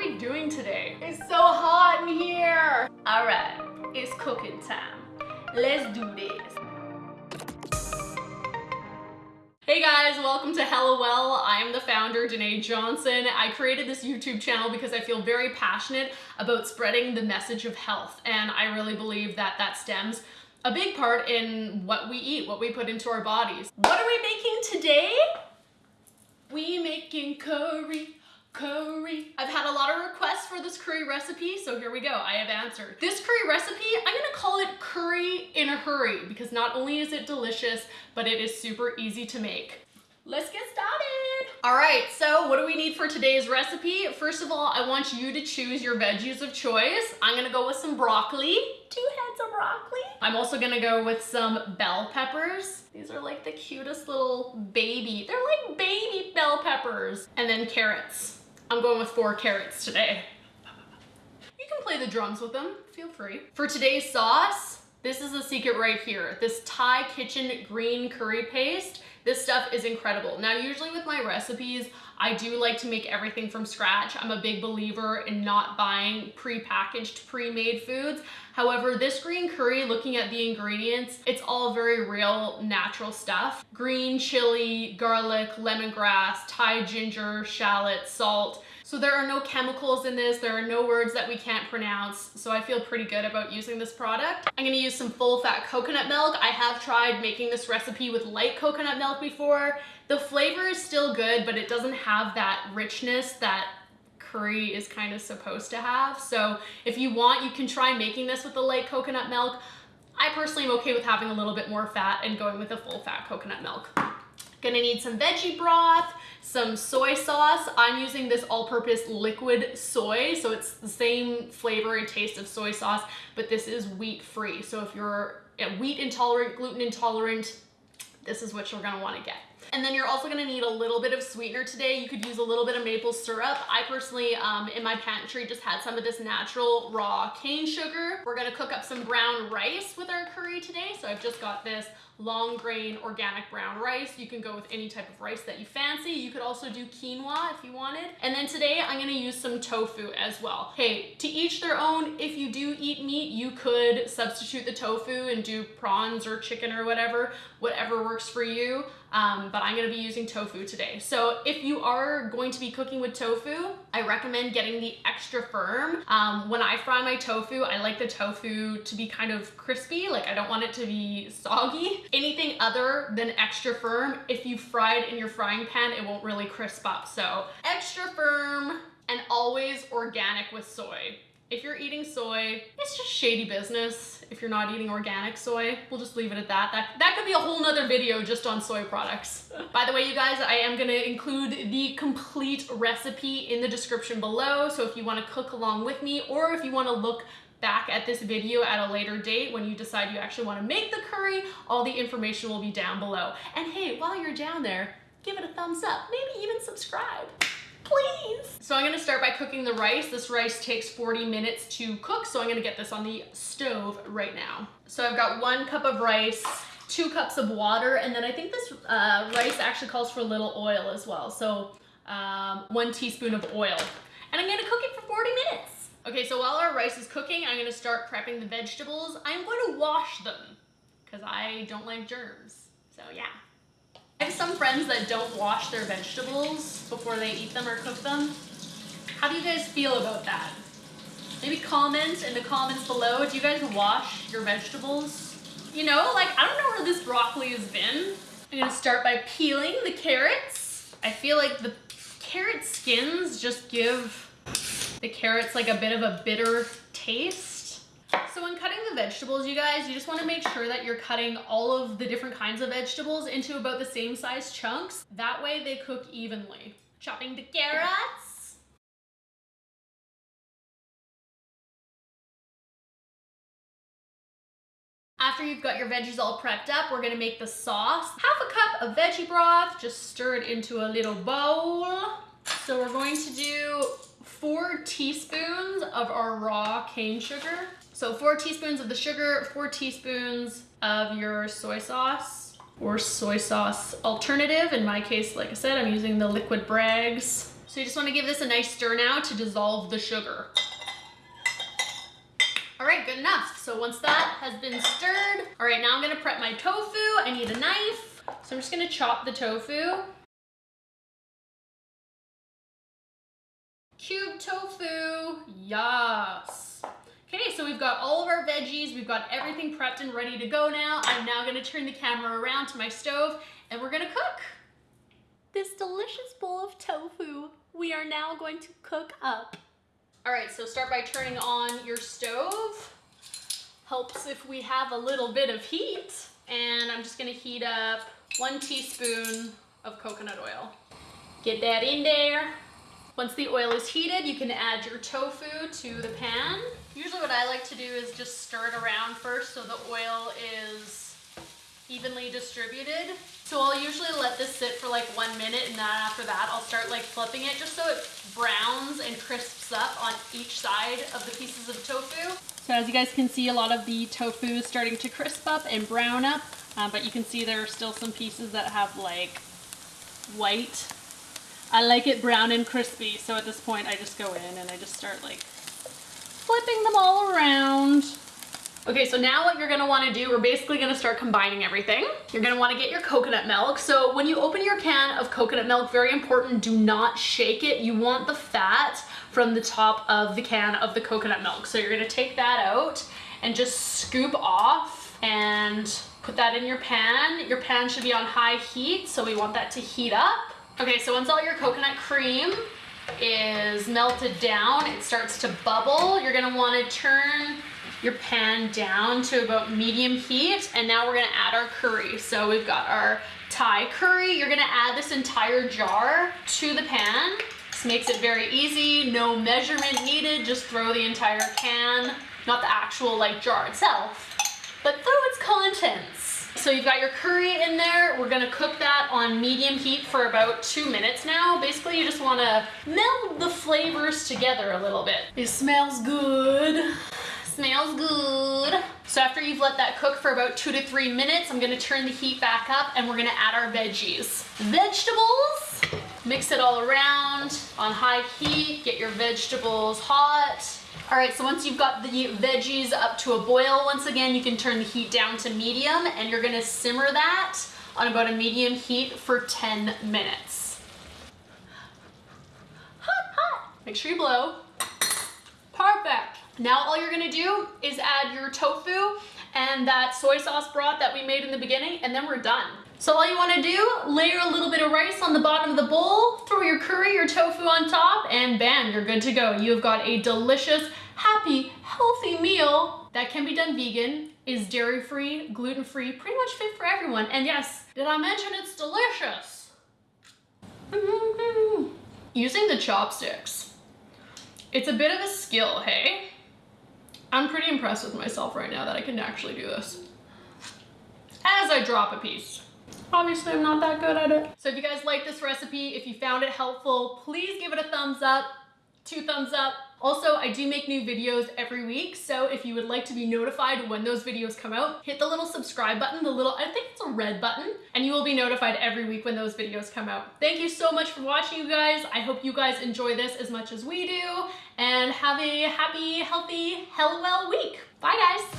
we doing today? It's so hot in here. All right, it's cooking time. Let's do this. Hey guys, welcome to Hello Well. I am the founder, Danae Johnson. I created this YouTube channel because I feel very passionate about spreading the message of health. And I really believe that that stems a big part in what we eat, what we put into our bodies. What are we making today? We making curry curry. I've had a lot of requests for this curry recipe, so here we go, I have answered. This curry recipe, I'm gonna call it curry in a hurry because not only is it delicious, but it is super easy to make. Let's get started. All right, so what do we need for today's recipe? First of all, I want you to choose your veggies of choice. I'm gonna go with some broccoli, two heads of broccoli. I'm also gonna go with some bell peppers. These are like the cutest little baby, they're like baby bell peppers. And then carrots. I'm going with four carrots today. You can play the drums with them, feel free. For today's sauce, this is the secret right here. This Thai kitchen green curry paste. This stuff is incredible. Now, usually with my recipes, I do like to make everything from scratch. I'm a big believer in not buying pre-packaged, pre-made foods. However, this green curry, looking at the ingredients, it's all very real, natural stuff. Green chili, garlic, lemongrass, Thai ginger, shallot, salt. So there are no chemicals in this, there are no words that we can't pronounce, so I feel pretty good about using this product. I'm gonna use some full fat coconut milk. I have tried making this recipe with light coconut milk before. The flavor is still good, but it doesn't have that richness that curry is kind of supposed to have. So if you want, you can try making this with the light coconut milk. I personally am okay with having a little bit more fat and going with a full fat coconut milk. Gonna need some veggie broth, some soy sauce. I'm using this all-purpose liquid soy, so it's the same flavor and taste of soy sauce, but this is wheat-free. So if you're wheat intolerant, gluten intolerant, this is what you're gonna wanna get. And then you're also gonna need a little bit of sweetener today. You could use a little bit of maple syrup. I personally, um, in my pantry, just had some of this natural raw cane sugar. We're gonna cook up some brown rice with our curry today. So I've just got this long grain organic brown rice. You can go with any type of rice that you fancy. You could also do quinoa if you wanted. And then today I'm gonna use some tofu as well. Hey, to each their own, if you do eat meat, you could substitute the tofu and do prawns or chicken or whatever, whatever works for you. Um, but I'm gonna be using tofu today. So if you are going to be cooking with tofu, I recommend getting the extra firm. Um, when I fry my tofu, I like the tofu to be kind of crispy, like I don't want it to be soggy. Anything other than extra firm, if you fry it in your frying pan, it won't really crisp up. So extra firm and always organic with soy. If you're eating soy, it's just shady business. If you're not eating organic soy, we'll just leave it at that. That, that could be a whole nother video just on soy products. By the way, you guys, I am gonna include the complete recipe in the description below. So if you wanna cook along with me, or if you wanna look back at this video at a later date when you decide you actually want to make the curry, all the information will be down below. And hey, while you're down there, give it a thumbs up, maybe even subscribe. Please. So I'm gonna start by cooking the rice. This rice takes 40 minutes to cook, so I'm gonna get this on the stove right now. So I've got one cup of rice, two cups of water, and then I think this uh, rice actually calls for a little oil as well. So um, one teaspoon of oil. And I'm gonna cook it for 40 minutes. Okay, so while our rice is cooking, I'm gonna start prepping the vegetables. I'm to wash them because I don't like germs. So yeah. I have some friends that don't wash their vegetables before they eat them or cook them. How do you guys feel about that? Maybe comment in the comments below. Do you guys wash your vegetables? You know, like, I don't know where this broccoli has been. I'm gonna start by peeling the carrots. I feel like the carrot skins just give the carrot's like a bit of a bitter taste. So when cutting the vegetables, you guys, you just wanna make sure that you're cutting all of the different kinds of vegetables into about the same size chunks. That way they cook evenly. Chopping the carrots. After you've got your veggies all prepped up, we're gonna make the sauce. Half a cup of veggie broth, just stir it into a little bowl. So we're going to do four teaspoons of our raw cane sugar. So four teaspoons of the sugar, four teaspoons of your soy sauce or soy sauce alternative. In my case, like I said, I'm using the liquid Bragg's So you just wanna give this a nice stir now to dissolve the sugar. All right, good enough. So once that has been stirred, all right, now I'm gonna prep my tofu. I need a knife. So I'm just gonna chop the tofu. Cube tofu, yes. Okay, so we've got all of our veggies, we've got everything prepped and ready to go now. I'm now gonna turn the camera around to my stove and we're gonna cook. This delicious bowl of tofu we are now going to cook up. All right, so start by turning on your stove. Helps if we have a little bit of heat. And I'm just gonna heat up one teaspoon of coconut oil. Get that in there. Once the oil is heated, you can add your tofu to the pan. Usually what I like to do is just stir it around first so the oil is evenly distributed. So I'll usually let this sit for like one minute and then after that I'll start like flipping it just so it browns and crisps up on each side of the pieces of tofu. So as you guys can see, a lot of the tofu is starting to crisp up and brown up, uh, but you can see there are still some pieces that have like white. I like it brown and crispy, so at this point I just go in and I just start like flipping them all around. Okay, so now what you're gonna wanna do, we're basically gonna start combining everything. You're gonna wanna get your coconut milk. So when you open your can of coconut milk, very important, do not shake it. You want the fat from the top of the can of the coconut milk. So you're gonna take that out and just scoop off and put that in your pan. Your pan should be on high heat, so we want that to heat up. Okay, so once all your coconut cream is melted down, it starts to bubble. You're gonna wanna turn your pan down to about medium heat and now we're gonna add our curry. So we've got our Thai curry. You're gonna add this entire jar to the pan. This makes it very easy, no measurement needed, just throw the entire can, not the actual like jar itself, but throw its contents. So you've got your curry in there. We're gonna cook that on medium heat for about two minutes now. Basically, you just wanna meld the flavors together a little bit. It smells good. Smells good. So after you've let that cook for about two to three minutes, I'm gonna turn the heat back up and we're gonna add our veggies. Vegetables, mix it all around on high heat, get your vegetables hot. All right, so once you've got the veggies up to a boil, once again, you can turn the heat down to medium and you're gonna simmer that on about a medium heat for 10 minutes. Hot, hot. Make sure you blow. Perfect. Now all you're gonna do is add your tofu and that soy sauce broth that we made in the beginning, and then we're done. So all you wanna do, layer a little bit of rice on the bottom of the bowl, throw your curry, your tofu on top, and bam, you're good to go. You've got a delicious, happy, healthy meal that can be done vegan, is dairy-free, gluten-free, pretty much fit for everyone. And yes, did I mention it's delicious? Mm-hmm. Using the chopsticks. It's a bit of a skill, hey? I'm pretty impressed with myself right now that I can actually do this. As I drop a piece. Obviously, I'm not that good at it. So if you guys like this recipe, if you found it helpful, please give it a thumbs up, two thumbs up. Also, I do make new videos every week, so if you would like to be notified when those videos come out, hit the little subscribe button, the little, I think it's a red button, and you will be notified every week when those videos come out. Thank you so much for watching, you guys. I hope you guys enjoy this as much as we do, and have a happy, healthy, hell well week. Bye, guys.